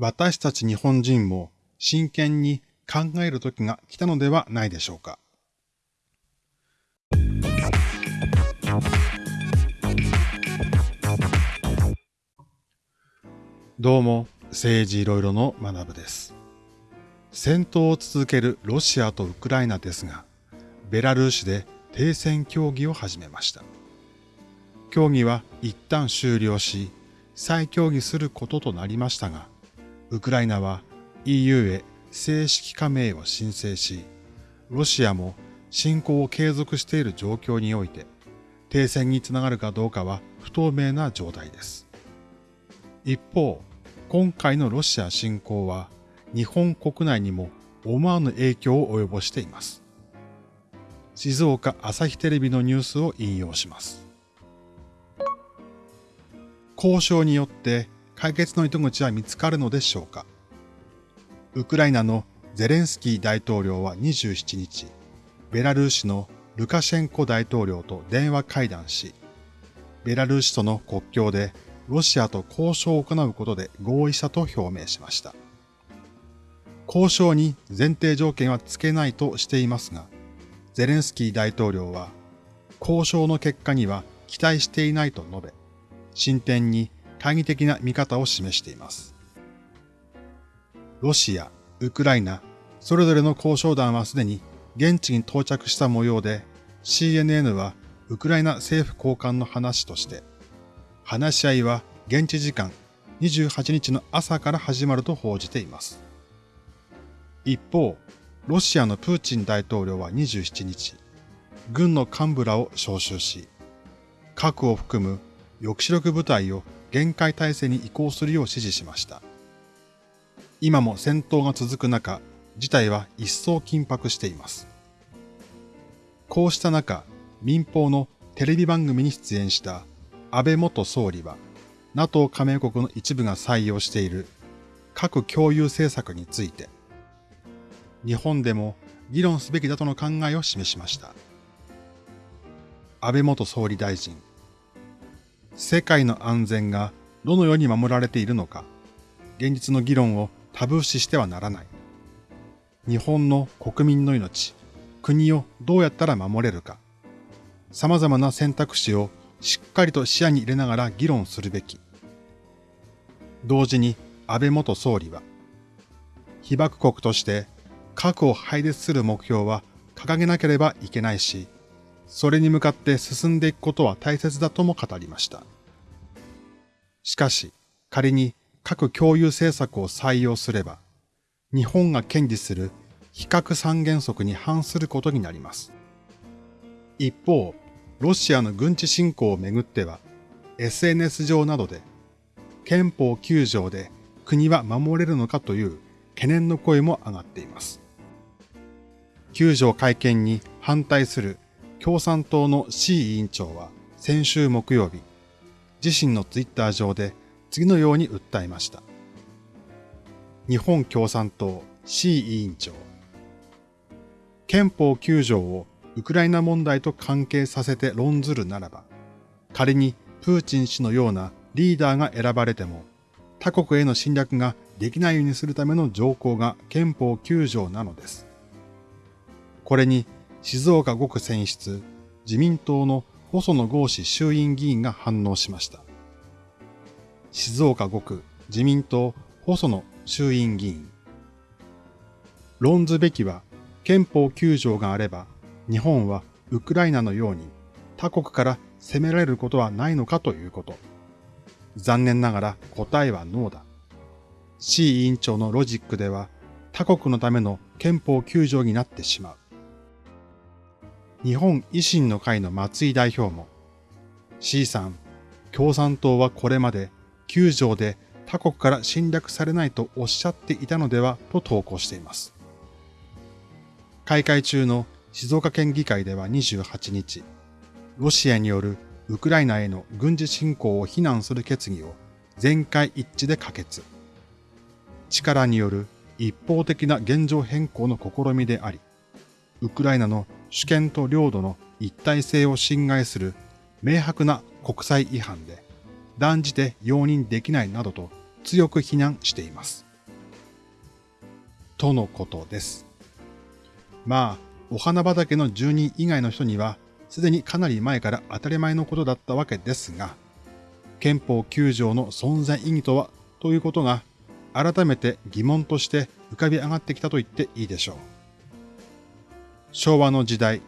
私たち日本人も真剣に考える時が来たのではないでしょうか。どうも、政治いろいろの学部です。戦闘を続けるロシアとウクライナですが、ベラルーシで停戦協議を始めました。協議は一旦終了し、再協議することとなりましたが、ウクライナは EU へ正式加盟を申請し、ロシアも侵攻を継続している状況において、停戦につながるかどうかは不透明な状態です。一方、今回のロシア侵攻は日本国内にも思わぬ影響を及ぼしています。静岡朝日テレビのニュースを引用します。交渉によって解決の糸口は見つかるのでしょうか？ウクライナのゼレンスキー大統領は27日、ベラルーシのルカシェンコ大統領と電話会談し、ベラルーシとの国境でロシアと交渉を行うことで合意したと表明しました。交渉に前提条件は付けないとしていますが、ゼレンスキー大統領は、交渉の結果には期待していないと述べ、進展に懐疑的な見方を示しています。ロシア、ウクライナ、それぞれの交渉団はすでに現地に到着した模様で、CNN はウクライナ政府高官の話として、話し合いは現地時間28日の朝から始まると報じています。一方、ロシアのプーチン大統領は27日、軍の幹部らを招集し、核を含む抑止力部隊を限界体制に移行するよう指示しました。今も戦闘が続く中、事態は一層緊迫しています。こうした中、民放のテレビ番組に出演した安倍元総理は、NATO 加盟国の一部が採用している核共有政策について、日本でも議論すべきだとの考えを示しました。安倍元総理大臣、世界の安全がどのように守られているのか、現実の議論をタブー視してはならない。日本の国民の命、国をどうやったら守れるか、様々な選択肢をしっかりと視野に入れながら議論するべき。同時に安倍元総理は、被爆国として核を廃絶する目標は掲げなければいけないし、それに向かって進んでいくことは大切だとも語りました。しかし、仮に核共有政策を採用すれば、日本が堅持する非核三原則に反することになります。一方、ロシアの軍事侵攻をめぐっては、SNS 上などで、憲法9条で国は守れるのかという懸念の声も上がっています。9条会見に反対する共産党の C 委員長は先週木曜日、自身のツイッター上で次のように訴えました。日本共産党 C 委員長。憲法9条をウクライナ問題と関係させて論ずるならば、仮にプーチン氏のようなリーダーが選ばれても、他国への侵略ができないようにするための条項が憲法9条なのです。これに静岡5区選出、自民党の細野豪志衆院議員が反応しました。静岡5区自民党細野衆院議員。論ずべきは憲法9条があれば日本はウクライナのように他国から攻められることはないのかということ。残念ながら答えはノーだ。C 委員長のロジックでは他国のための憲法9条になってしまう。日本維新の会の松井代表も、C さん、共産党はこれまで9条で他国から侵略されないとおっしゃっていたのではと投稿しています。開会中の静岡県議会では28日、ロシアによるウクライナへの軍事侵攻を非難する決議を全会一致で可決。力による一方的な現状変更の試みであり、ウクライナの主権と領土の一体性を侵害する明白な国際違反で断じて容認できないなどと強く非難しています。とのことです。まあ、お花畑の住人以外の人には、すでにかなり前から当たり前のことだったわけですが、憲法9条の存在意義とはということが改めて疑問として浮かび上がってきたと言っていいでしょう。昭和の時代、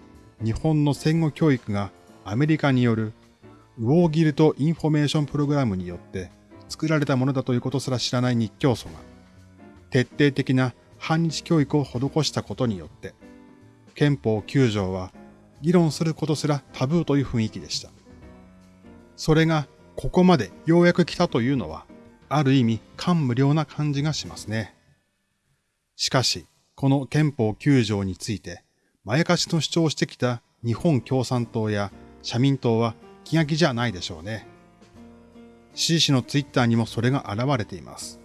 日本の戦後教育がアメリカによる War Guilt Information Program によって作られたものだということすら知らない日教組が、徹底的な反日教育を施したことによって、憲法9条は議論することすらタブーという雰囲気でした。それがここまでようやく来たというのは、ある意味感無量な感じがしますね。しかし、この憲法9条について、まやかしの主張してきた日本共産党や社民党は気が気じゃないでしょうね。C 氏のツイッターにもそれが現れています。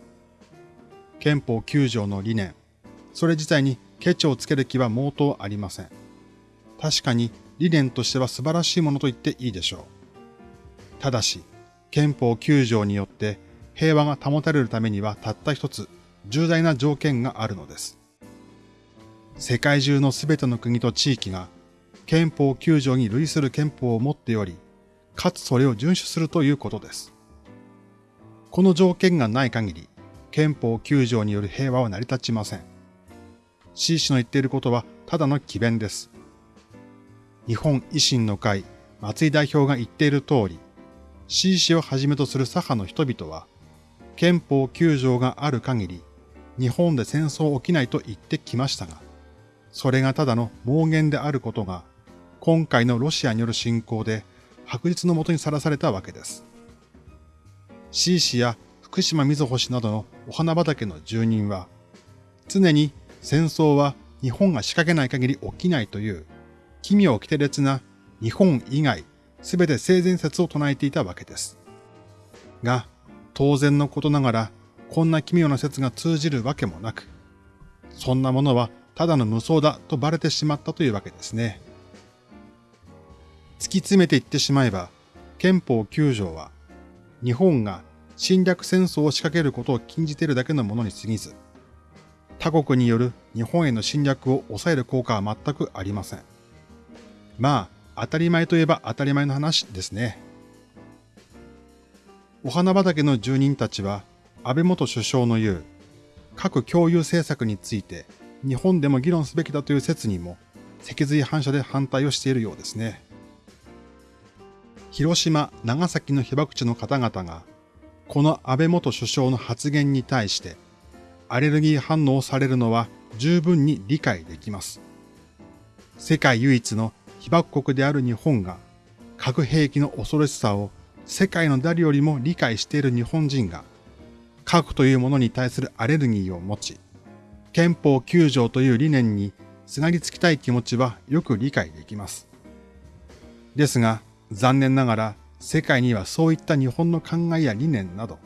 憲法9条の理念、それ自体にケチをつける気は毛頭ありません。確かに理念としては素晴らしいものと言っていいでしょう。ただし、憲法9条によって平和が保たれるためにはたった一つ重大な条件があるのです。世界中のすべての国と地域が憲法9条に類する憲法を持っており、かつそれを遵守するということです。この条件がない限り、憲法9条による平和は成り立ちません。C 氏の言っていることはただの奇弁です。日本維新の会、松井代表が言っている通り、C 氏をはじめとする左派の人々は、憲法9条がある限り、日本で戦争起きないと言ってきましたが、それがただの妄言であることが、今回のロシアによる侵攻で白日のもとにさらされたわけです。C 氏や福島みずほ氏などのお花畑の住人は、常に戦争は日本が仕掛けない限り起きないという奇妙奇烈な日本以外すべて性善説を唱えていたわけです。が、当然のことながらこんな奇妙な説が通じるわけもなく、そんなものはただの無双だとバレてしまったというわけですね。突き詰めていってしまえば、憲法9条は、日本が侵略戦争を仕掛けることを禁じているだけのものに過ぎず、他国による日本への侵略を抑える効果は全くありません。まあ、当たり前といえば当たり前の話ですね。お花畑の住人たちは、安倍元首相の言う、核共有政策について日本でも議論すべきだという説にも、脊髄反射で反対をしているようですね。広島、長崎の被爆地の方々が、この安倍元首相の発言に対して、アレルギー反応をされるのは十分に理解できます。世界唯一の被爆国である日本が核兵器の恐ろしさを世界の誰よりも理解している日本人が核というものに対するアレルギーを持ち、憲法9条という理念にすがりつきたい気持ちはよく理解できます。ですが、残念ながら世界にはそういった日本の考えや理念など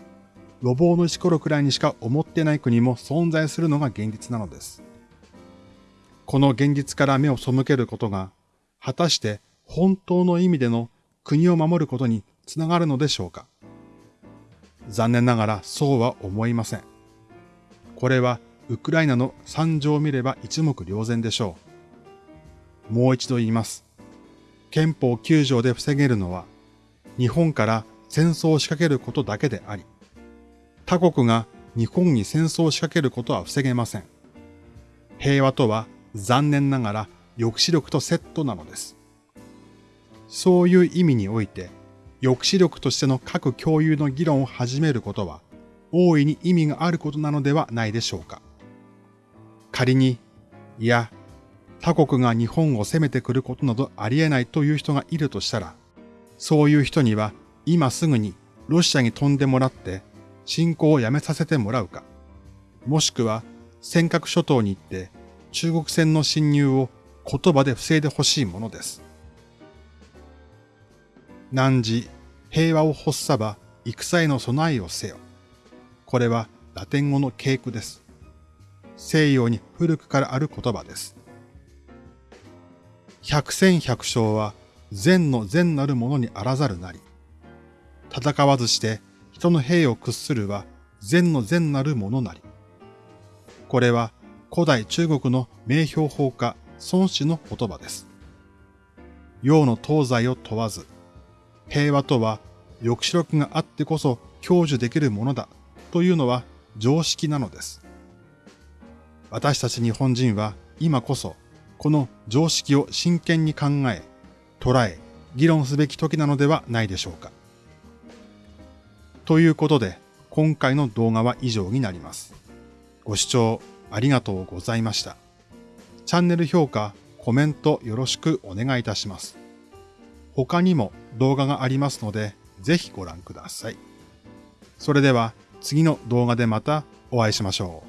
路傍の石ころくらいにしか思ってない国も存在するのが現実なのです。この現実から目を背けることが、果たして本当の意味での国を守ることにつながるのでしょうか残念ながらそうは思いません。これはウクライナの惨状を見れば一目瞭然でしょう。もう一度言います。憲法9条で防げるのは、日本から戦争を仕掛けることだけであり、他国が日本に戦争を仕掛けることは防げません。平和とは残念ながら抑止力とセットなのです。そういう意味において、抑止力としての核共有の議論を始めることは、大いに意味があることなのではないでしょうか。仮に、いや、他国が日本を攻めてくることなどありえないという人がいるとしたら、そういう人には今すぐにロシアに飛んでもらって侵攻をやめさせてもらうか、もしくは尖閣諸島に行って中国船の侵入を言葉で防いでほしいものです。汝、平和を欲さば戦への備えをせよ。これはラテン語の稽句です。西洋に古くからある言葉です。百戦百勝は善の善なるものにあらざるなり。戦わずして人の兵を屈するは善の善なるものなり。これは古代中国の名標法家孫子の言葉です。洋の東西を問わず、平和とは抑止力があってこそ享受できるものだというのは常識なのです。私たち日本人は今こそこの常識を真剣に考え、捉え、議論すべき時なのではないでしょうか。ということで、今回の動画は以上になります。ご視聴ありがとうございました。チャンネル評価、コメントよろしくお願いいたします。他にも動画がありますので、ぜひご覧ください。それでは次の動画でまたお会いしましょう。